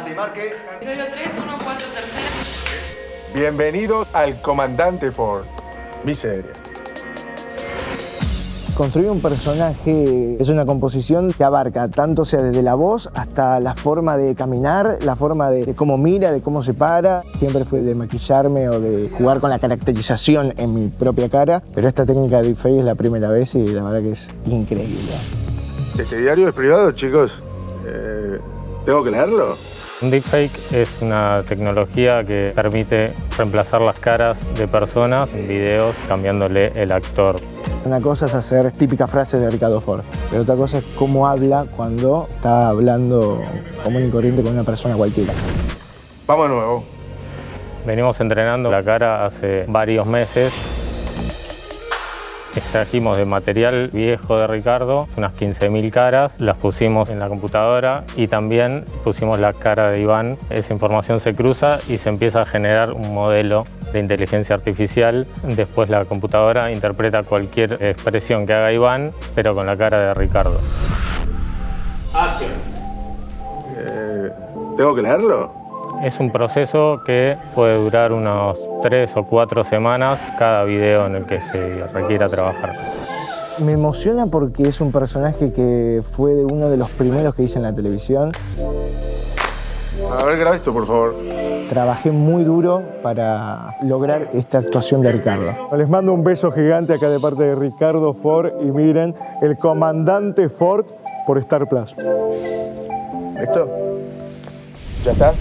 Marque, marque. Episodio 3, 1, 4, tercera. Bienvenidos al Comandante Ford. Mi serie. Construir un personaje es una composición que abarca tanto sea desde la voz hasta la forma de caminar, la forma de, cómo mira, de cómo se para. Siempre fue de maquillarme o de jugar con la caracterización en mi propia cara, pero esta técnica de deepfake es la primera vez y la verdad que es increíble. Este diario es privado, chicos. Eh, ¿Tengo que leerlo? Un deepfake es una tecnología que permite reemplazar las caras de personas en videos cambiándole el actor. Una cosa es hacer típicas frases de Ricardo Ford, pero otra cosa es cómo habla cuando está hablando común y corriente con una persona cualquiera. Vamos de nuevo. Venimos entrenando la cara hace varios meses. Extrajimos de material viejo de Ricardo unas 15.000 caras, las pusimos en la computadora y también pusimos la cara de Iván. Esa información se cruza y se empieza a generar un modelo de inteligencia artificial. Después la computadora interpreta cualquier expresión que haga Iván, pero con la cara de Ricardo. Eh, ¿Tengo que leerlo? Es un proceso que puede durar unos tres o cuatro semanas cada video en el que se requiera trabajar. Me emociona porque es un personaje que fue de uno de los primeros que hice en la televisión. A ver, graba esto, por favor. Trabajé muy duro para lograr esta actuación de Ricardo. Les mando un beso gigante acá de parte de Ricardo Ford y miren, el comandante Ford por Star Plus. ¿Listo? ¿Ya está?